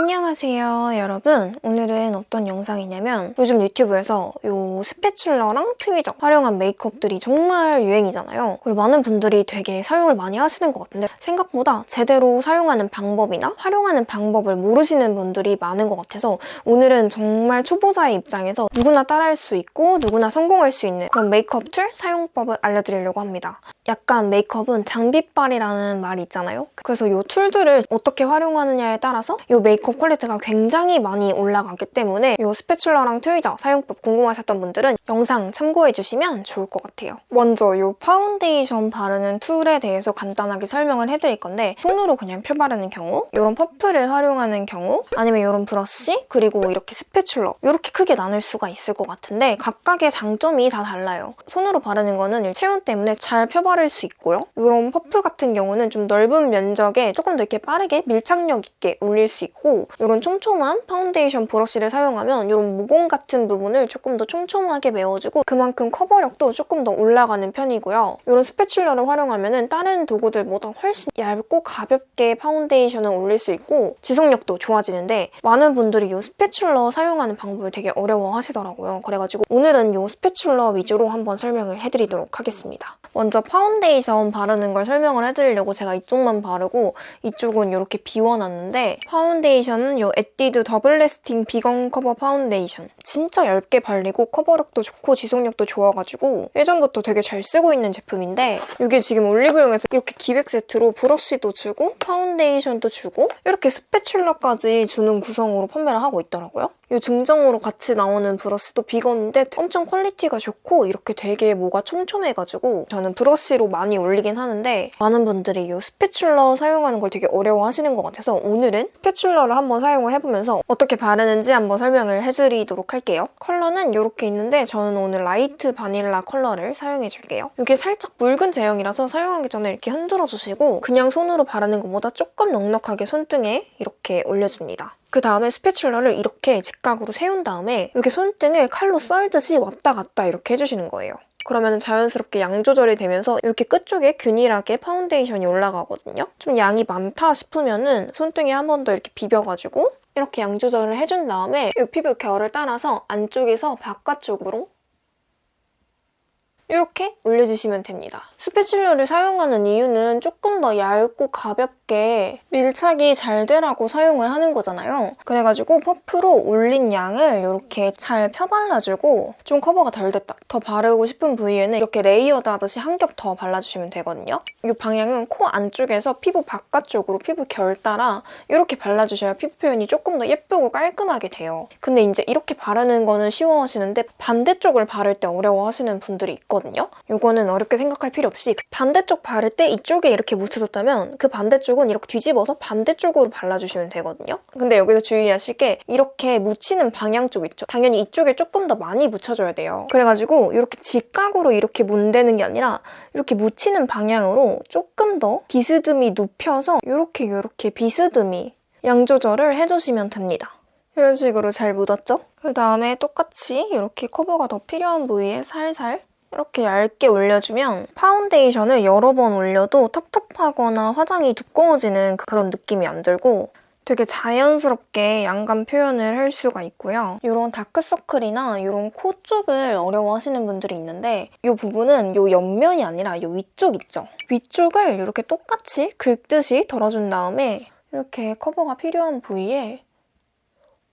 안녕하세요 여러분. 오늘은 어떤 영상이냐면 요즘 유튜브에서 요 spatula랑 tweezer 활용한 메이크업들이 정말 유행이잖아요. 그리고 많은 분들이 되게 사용을 많이 하시는 것 같은데 생각보다 제대로 사용하는 방법이나 활용하는 방법을 모르시는 분들이 많은 것 같아서 오늘은 정말 초보자의 입장에서 누구나 따라할 수 있고 누구나 성공할 수 있는 그런 메이크업 툴 사용법을 알려드리려고 합니다. 약간 메이크업은 장비빨이라는 말이 있잖아요. 그래서 이 툴들을 어떻게 활용하느냐에 따라서 이 메이크업 퀄리티가 굉장히 많이 올라가기 때문에 이 spatula랑 tweezer 사용법 궁금하셨던 분들은 영상 참고해주시면 좋을 것 같아요. 먼저 이 파운데이션 바르는 툴에 대해서 간단하게 설명을 해드릴 건데 손으로 그냥 펴바르는 경우 이런 퍼프를 활용하는 경우 아니면 이런 브러쉬 그리고 이렇게 spatula 이렇게 크게 나눌 수가 있을 것 같은데 각각의 장점이 다 달라요. 손으로 바르는 거는 체온 때문에 잘 펴바르 바를 수 있고요. 이런 퍼프 같은 경우는 좀 넓은 면적에 조금 더 이렇게 빠르게 밀착력 있게 올릴 수 있고 이런 촘촘한 파운데이션 브러쉬를 사용하면 이런 모공 같은 부분을 조금 더 촘촘하게 메워주고 그만큼 커버력도 조금 더 올라가는 편이고요. 이런 spatula를 활용하면은 다른 도구들보다 훨씬 얇고 가볍게 파운데이션을 올릴 수 있고 지속력도 좋아지는데 많은 분들이 이 spatula 사용하는 방법을 되게 어려워하시더라고요. 그래가지고 오늘은 이 spatula 위주로 한번 설명을 해드리도록 하겠습니다. 먼저 파운데이션 바르는 걸 설명을 해드리려고 제가 이쪽만 바르고 이쪽은 이렇게 비워놨는데 파운데이션은 이 에뛰드 Double Lasting Vegan Cover 파운데이션 진짜 얇게 발리고 커버력도 좋고 지속력도 좋아가지고 예전부터 되게 잘 쓰고 있는 제품인데 이게 지금 올리브영에서 이렇게 기획 세트로 브러쉬도 주고 파운데이션도 주고 이렇게 spatula까지 주는 구성으로 판매를 하고 있더라고요. 이 증정으로 같이 나오는 브러쉬도 비건인데 엄청 퀄리티가 좋고 이렇게 되게 뭐가 촘촘해가지고 저는 브러쉬로 많이 올리긴 하는데 많은 분들이 이 spatula 사용하는 걸 되게 어려워하시는 것 같아서 오늘은 spatula를 한번 사용을 해보면서 어떻게 바르는지 한번 설명을 해드리도록 할게요. 컬러는 이렇게 있는데 저는 오늘 라이트 바닐라 컬러를 사용해줄게요. 이게 살짝 묽은 제형이라서 사용하기 전에 이렇게 흔들어주시고 그냥 손으로 바르는 것보다 조금 넉넉하게 손등에 이렇게 올려줍니다. 그 다음에 spatula를 이렇게 직각으로 세운 다음에 이렇게 손등을 칼로 썰듯이 왔다 갔다 이렇게 해주시는 거예요. 그러면 자연스럽게 양 조절이 되면서 이렇게 끝쪽에 균일하게 파운데이션이 올라가거든요. 좀 양이 많다 싶으면은 손등에 한 번 더 이렇게 비벼가지고 이렇게 양 조절을 해준 다음에 이 피부 결을 따라서 안쪽에서 바깥쪽으로 이렇게 올려주시면 됩니다. spatula를 사용하는 이유는 조금 더 얇고 가볍게 밀착이 잘 되라고 사용을 하는 거잖아요. 그래가지고 퍼프로 올린 양을 이렇게 잘 펴발라주고 좀 커버가 덜 됐다. 더 바르고 싶은 부위에는 이렇게 layered 하듯이 한 겹 더 발라주시면 되거든요. 이 방향은 코 안쪽에서 피부 바깥쪽으로 피부 결 따라 이렇게 발라주셔야 피부 표현이 조금 더 예쁘고 깔끔하게 돼요. 근데 이제 이렇게 바르는 거는 쉬워 하시는데 반대쪽을 바를 때 어려워 하시는 분들이 있거든요. 있거든요. 이거는 어렵게 생각할 필요 없이 반대쪽 바를 때 이쪽에 이렇게 묻혀졌다면 그 반대쪽은 이렇게 뒤집어서 반대쪽으로 발라주시면 되거든요. 근데 여기서 주의하실 게 이렇게 묻히는 방향 쪽 있죠. 당연히 이쪽에 조금 더 많이 묻혀줘야 돼요. 그래가지고 이렇게 직각으로 이렇게 문대는 게 아니라 이렇게 묻히는 방향으로 조금 더 비스듬히 눕혀서 이렇게 이렇게 비스듬히 양 조절을 해주시면 됩니다. 이런 식으로 잘 묻었죠? 그 다음에 똑같이 이렇게 커버가 더 필요한 부위에 살살 이렇게 얇게 올려주면 파운데이션을 여러 번 올려도 텁텁하거나 화장이 두꺼워지는 그런 느낌이 안 들고 되게 자연스럽게 양감 표현을 할 수가 있고요. 이런 다크서클이나 이런 코 쪽을 어려워하시는 분들이 있는데 이 부분은 이 옆면이 아니라 이 위쪽 있죠? 위쪽을 이렇게 똑같이 긁듯이 덜어준 다음에 이렇게 커버가 필요한 부위에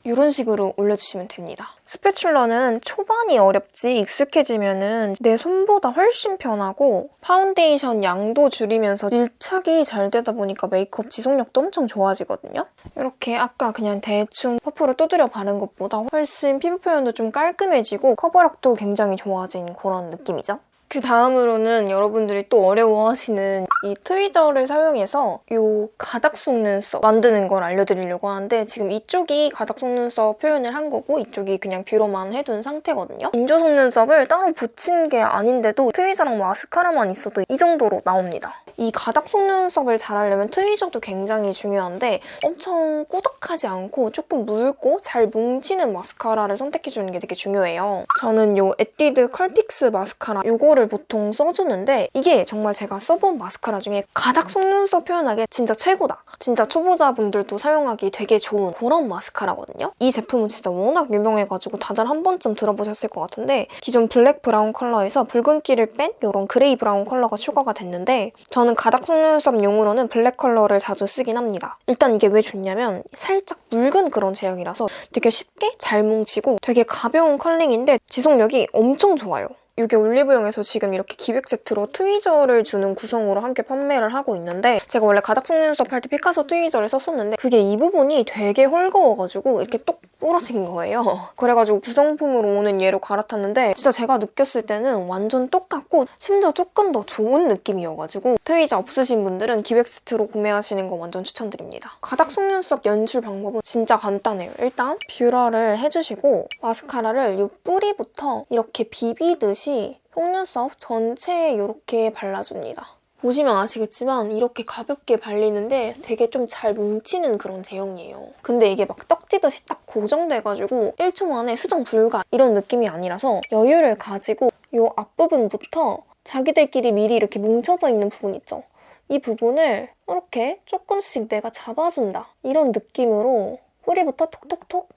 이런 식으로 올려주시면 됩니다. spatula는 초반이 어렵지 익숙해지면 내 손보다 훨씬 편하고 파운데이션 양도 줄이면서 밀착이 잘 되다 보니까 메이크업 지속력도 엄청 좋아지거든요. 이렇게 아까 그냥 대충 퍼프로 두드려 바른 것보다 훨씬 피부 표현도 좀 깔끔해지고 커버력도 굉장히 좋아진 그런 느낌이죠. 그 다음으로는 여러분들이 또 어려워하시는 이 tweezer를 사용해서 이 가닥 속눈썹 만드는 걸 알려드리려고 하는데 지금 이쪽이 가닥 속눈썹 표현을 한 거고 이쪽이 그냥 뷰러만 해둔 상태거든요. 인조 속눈썹을 따로 붙인 게 아닌데도 tweezer랑 마스카라만 있어도 이 정도로 나옵니다. 이 가닥 속눈썹을 잘 하려면 tweezer도 굉장히 중요한데 엄청 꾸덕하지 않고 조금 묽고 잘 뭉치는 마스카라를 선택해주는 게 되게 중요해요. 저는 이 에뛰드 컬픽스 마스카라 이거를 보통 써주는데 이게 정말 제가 써본 마스카라 중에 가닥 속눈썹 표현하기에 진짜 최고다. 진짜 초보자분들도 사용하기 되게 좋은 그런 마스카라거든요. 이 제품은 진짜 워낙 유명해가지고 다들 한 번쯤 들어보셨을 것 같은데 기존 black brown 컬러에서 붉은기를 뺀 이런 gray brown 컬러가 추가가 됐는데 저는 가닥 속눈썹용으로는 black 컬러를 자주 쓰긴 합니다. 일단 이게 왜 좋냐면 살짝 묽은 그런 제형이라서 되게 쉽게 잘 뭉치고 되게 가벼운 curling인데 지속력이 엄청 좋아요. 이게 올리브영에서 지금 이렇게 기획 세트로 트위저를 주는 구성으로 함께 판매를 하고 있는데 제가 원래 가닥 속눈썹 할 때 피카소 트위저를 썼었는데 그게 이 부분이 되게 헐거워가지고 이렇게 똑 부러진 거예요. 그래가지고 구성품으로 오는 얘로 갈아탔는데 진짜 제가 느꼈을 때는 완전 똑같고 심지어 조금 더 좋은 느낌이어가지고 트위저 없으신 분들은 기획 세트로 구매하시는 거 완전 추천드립니다. 가닥 속눈썹 연출 방법은 진짜 간단해요. 일단 뷰러를 해주시고 마스카라를 이 뿌리부터 이렇게 비비듯이 속눈썹 전체에 이렇게 발라줍니다. 보시면 아시겠지만 이렇게 가볍게 발리는데 되게 좀 잘 뭉치는 그런 제형이에요. 근데 이게 막 떡지듯이 딱 고정돼가지고 1초 만에 수정 불가 이런 느낌이 아니라서 여유를 가지고 이 앞부분부터 자기들끼리 미리 이렇게 뭉쳐져 있는 부분 있죠? 이 부분을 이렇게 조금씩 내가 잡아준다 이런 느낌으로 뿌리부터 톡톡톡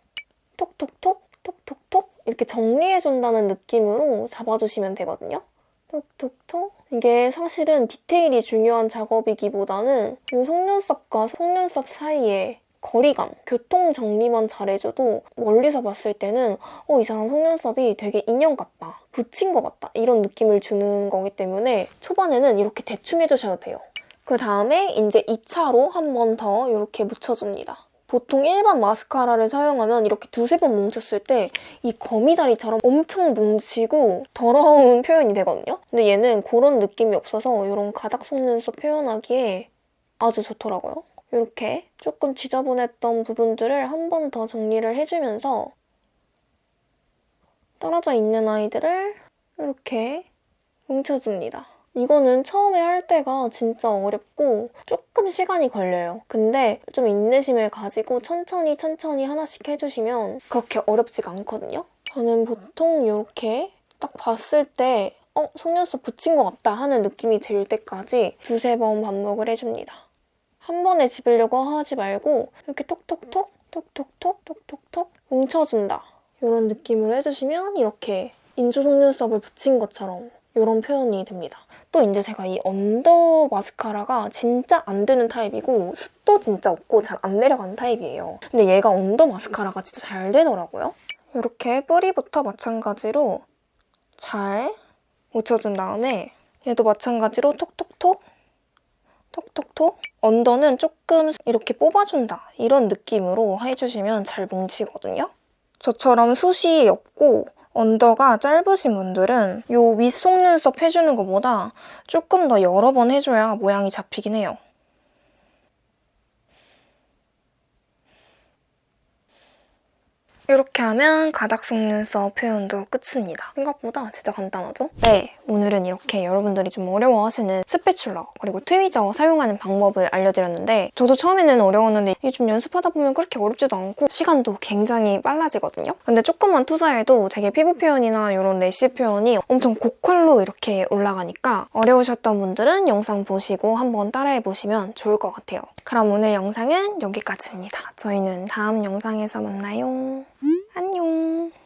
톡톡톡 톡톡톡 이렇게 정리해준다는 느낌으로 잡아주시면 되거든요. 톡톡톡 이게 사실은 디테일이 중요한 작업이기보다는 이 속눈썹과 속눈썹 사이에 거리감, 교통 정리만 잘해줘도 멀리서 봤을 때는 어, 이 사람 속눈썹이 되게 인형 같다, 붙인 것 같다 이런 느낌을 주는 거기 때문에 초반에는 이렇게 대충 해주셔도 돼요. 그 다음에 이제 2차로 한 번 더 이렇게 묻혀줍니다. 보통 일반 마스카라를 사용하면 이렇게 두세 번 뭉쳤을 때 이 거미다리처럼 엄청 뭉치고 더러운 표현이 되거든요? 근데 얘는 그런 느낌이 없어서 이런 가닥 속눈썹 표현하기에 아주 좋더라고요. 이렇게 조금 지저분했던 부분들을 한 번 더 정리를 해주면서 떨어져 있는 아이들을 이렇게 뭉쳐줍니다. 이거는 처음에 할 때가 진짜 어렵고 조금 시간이 걸려요. 근데 좀 인내심을 가지고 천천히 천천히 하나씩 해주시면 그렇게 어렵지가 않거든요. 저는 보통 이렇게 딱 봤을 때 어? 속눈썹 붙인 것 같다 하는 느낌이 들 때까지 두세 번 반복을 해줍니다. 한 번에 집으려고 하지 말고 이렇게 톡톡톡 톡톡톡 톡톡톡 뭉쳐준다. 이런 느낌으로 해주시면 이렇게 인조 속눈썹을 붙인 것처럼 이런 표현이 됩니다. 또 이제 제가 이 under 마스카라가 진짜 안 되는 타입이고 숱도 진짜 없고 잘 안 내려가는 타입이에요. 근데 얘가 under 마스카라가 진짜 잘 되더라고요. 이렇게 뿌리부터 마찬가지로 잘 묻혀준 다음에 얘도 마찬가지로 톡톡톡 톡톡톡 언더는 조금 이렇게 뽑아준다 이런 느낌으로 해주시면 잘 뭉치거든요. 저처럼 숱이 없고 언더가 짧으신 분들은 이 윗속눈썹 해주는 것보다 조금 더 여러 번 해줘야 모양이 잡히긴 해요. 이렇게 하면 가닥 속눈썹 표현도 끝입니다. 생각보다 진짜 간단하죠? 네, 오늘은 이렇게 여러분들이 좀 어려워하시는 스패츌러 그리고 트위저 사용하는 방법을 알려드렸는데 저도 처음에는 어려웠는데 이게 좀 연습하다 보면 그렇게 어렵지도 않고 시간도 굉장히 빨라지거든요? 근데 조금만 투자해도 되게 피부 표현이나 이런 래시 표현이 엄청 고퀄로 이렇게 올라가니까 어려우셨던 분들은 영상 보시고 한번 따라해보시면 좋을 것 같아요. 그럼 오늘 영상은 여기까지입니다. 저희는 다음 영상에서 만나요. 안녕